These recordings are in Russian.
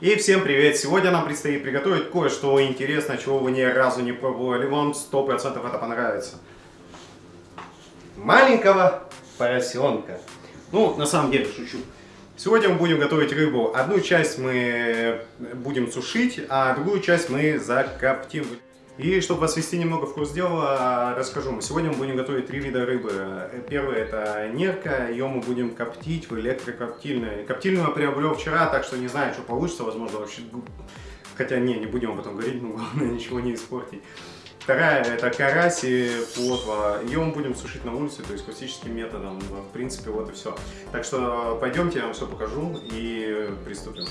И всем привет! Сегодня нам предстоит приготовить кое-что интересное, чего вы ни разу не пробовали. Вам 100% это понравится. Маленького поросенка. Ну, на самом деле, шучу. Сегодня мы будем готовить рыбу. Одну часть мы будем сушить, а другую часть мы закоптим. И чтобы вас ввести немного в курс дела, расскажу. Сегодня мы будем готовить три вида рыбы. Первый это нерка, ее мы будем коптить в электрокоптильной. Коптильную я приобрел вчера, так что не знаю, что получится, возможно вообще... Хотя не, не будем об этом говорить, но главное ничего не испортить. Вторая это карась и плотва. Ее мы будем сушить на улице, то есть классическим методом. В принципе, вот и все. Так что пойдемте, я вам все покажу и приступим.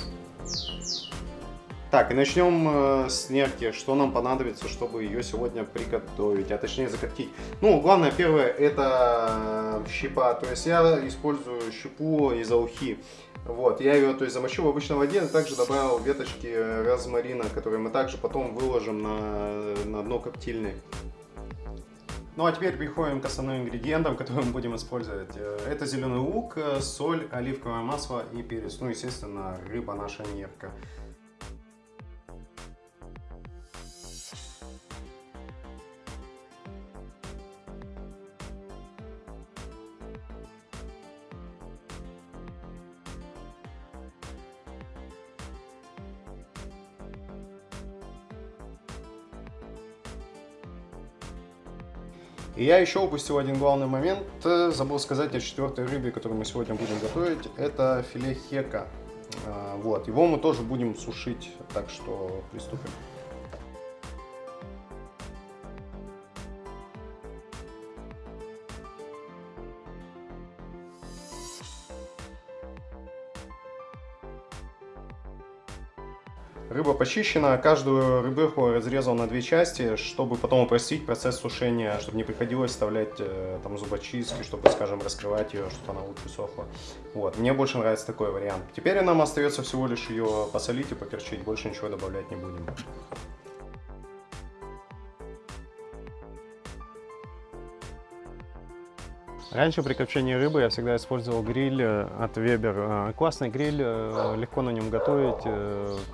Так, и начнем э, с нерки. Что нам понадобится, чтобы ее сегодня приготовить, а точнее закоптить. Ну, главное, первое, это щепа. То есть я использую щепу из аухи. Вот, я ее, то есть, замочил в обычной воде, а также добавил веточки розмарина, которые мы также потом выложим на, на дно коптильной. Ну а теперь переходим к основным ингредиентам, которые мы будем использовать. Э, это зеленый лук, соль, оливковое масло и перец. Ну, естественно, рыба наша нерка. И я еще упустил один главный момент, забыл сказать о четвертой рыбе, которую мы сегодня будем готовить. Это филе хека. А, вот, его мы тоже будем сушить, так что приступим. Рыба почищена, каждую рыбеху разрезал на две части, чтобы потом упростить процесс сушения, чтобы не приходилось вставлять э, там зубочистки, чтобы, скажем, раскрывать ее, чтобы она лучше сохла. Вот, мне больше нравится такой вариант. Теперь нам остается всего лишь ее посолить и поперчить, больше ничего добавлять не будем. Раньше при копчении рыбы я всегда использовал гриль э, от Weber. Э, классный гриль, э, легко на нем готовить,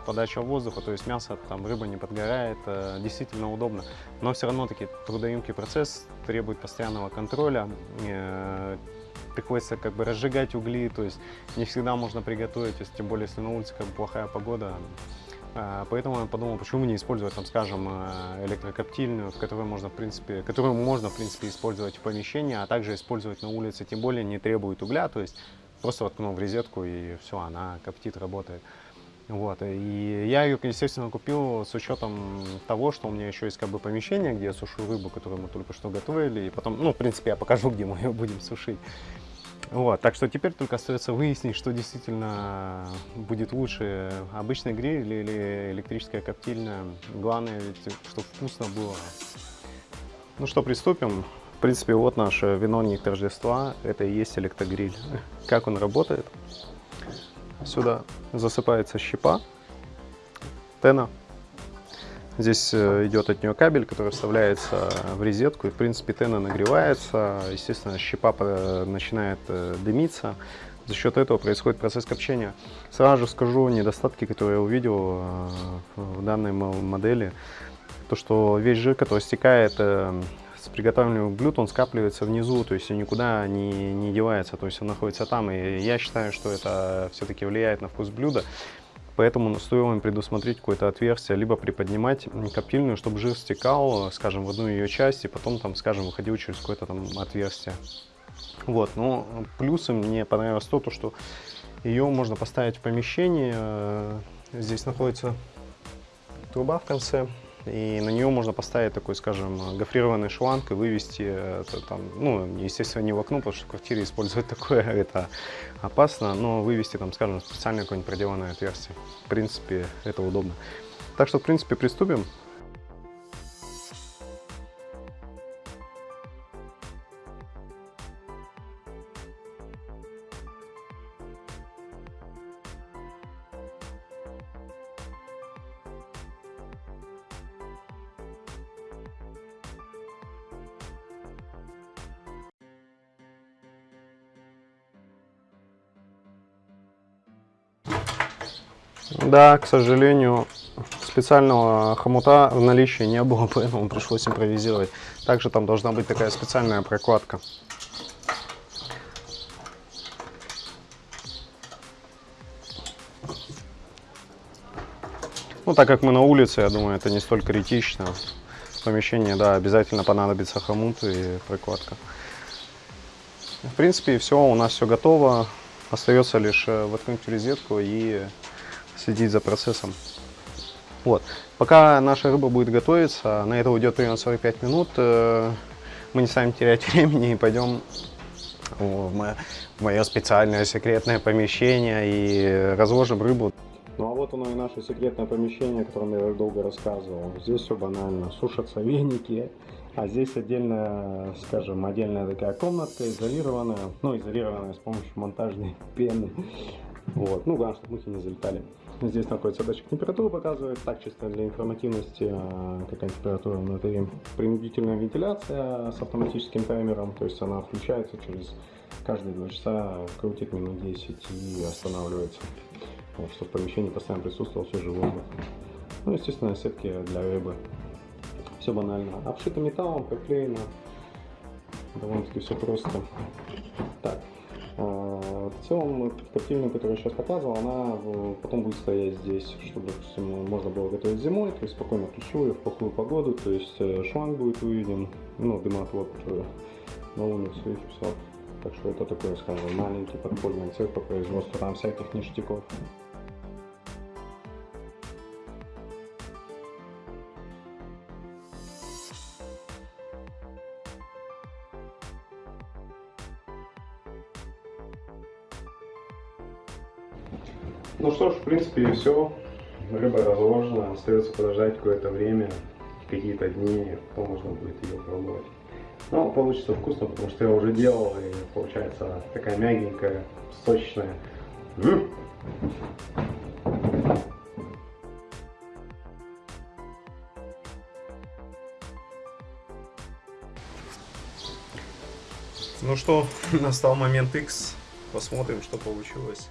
подача воздуха, то есть мясо, там рыба не подгорает, действительно удобно. Но все равно таки трудоемкий процесс требует постоянного контроля приходится как бы разжигать угли, то есть не всегда можно приготовить, если, тем более если на улице как бы плохая погода, а, поэтому я подумал, почему не использовать, там, скажем, э, электрокоптильную, в которой можно, в принципе, которую можно, в принципе, использовать в помещении, а также использовать на улице, тем более не требует угля, то есть просто воткнул в розетку и все, она коптит, работает. Вот, и я ее, естественно, купил с учетом того, что у меня еще есть как бы помещение, где я сушу рыбу, которую мы только что готовили, и потом, ну, в принципе, я покажу, где мы ее будем сушить. Вот, так что теперь только остается выяснить, что действительно будет лучше, обычный гриль или электрическая коптильная. Главное, ведь, чтобы вкусно было. Ну что, приступим. В принципе, вот наше виновник Рождества. Это и есть электрогриль. Как он работает? Сюда засыпается щепа, тена Здесь э, идет от нее кабель, который вставляется в розетку, и в принципе тена нагревается, естественно щепа э, начинает э, дымиться, за счет этого происходит процесс копчения. Сразу же скажу недостатки, которые я увидел в данной модели. То, что весь жир, который стекает с приготовленного блюд, он скапливается внизу, то есть никуда не, не девается, то есть он находится там. И я считаю, что это все-таки влияет на вкус блюда. Поэтому стоило им предусмотреть какое-то отверстие, либо приподнимать коптильную, чтобы жир стекал, скажем, в одну ее часть, и потом, там, скажем, выходил через какое-то там отверстие. Вот, но плюсом мне понравилось то, что ее можно поставить в помещении. Здесь находится труба в конце, и на нее можно поставить такой, скажем, гофрированный шланг и вывести, это, там, ну, естественно, не в окно, потому что в квартире использовать такое, это опасно, но вывести, там, скажем, специальное какое-нибудь проделанное отверстие. В принципе, это удобно. Так что, в принципе, приступим. Да, к сожалению, специального хомута в наличии не было, поэтому пришлось импровизировать. Также там должна быть такая специальная прокладка. Ну, так как мы на улице, я думаю, это не столь критично. В помещении, да, обязательно понадобится хомут и прокладка. В принципе, все, у нас все готово. Остается лишь э, воткнуть в розетку и следить за процессом. Вот. Пока наша рыба будет готовиться, на это уйдет примерно 45 минут, э, мы не станем терять времени и пойдем в мое, в мое специальное секретное помещение и разложим рыбу. Ну а вот оно и наше секретное помещение, о котором я долго рассказывал. Здесь все банально. Сушатся веники, а здесь отдельная, скажем, отдельная такая комнатка, изолированная, ну, изолированная с помощью монтажной пены. Вот, ну, главное, чтобы мухи не залетали. Здесь находится датчик температуры, показывает, так чисто для информативности, а, какая температура внутри. Принудительная вентиляция с автоматическим таймером, то есть она включается через каждые 2 часа, крутит минут 10 и останавливается вот, чтобы в помещении постоянно присутствовал свежий воздух. Ну, естественно, сетки для рыбы. Все банально. Обшито металлом, проклеено. Довольно-таки все просто. Так. В целом, коптильную, которую я сейчас показывал, она потом будет стоять здесь, чтобы, допустим, можно было готовить зимой, то есть спокойно ключу ее в плохую погоду, то есть э, шланг будет выведен, ну, дымотвод на улицу и все. Так что это такой, скажем, маленький подпольный цех по производству там всяких ништяков. Ну что ж, в принципе, и все. Рыба разложена, остается подождать какое-то время, какие-то дни, потом можно будет ее пробовать. Но получится вкусно, потому что я уже делал, и получается такая мягенькая, сочная. Ну что, настал момент X. Посмотрим, что получилось.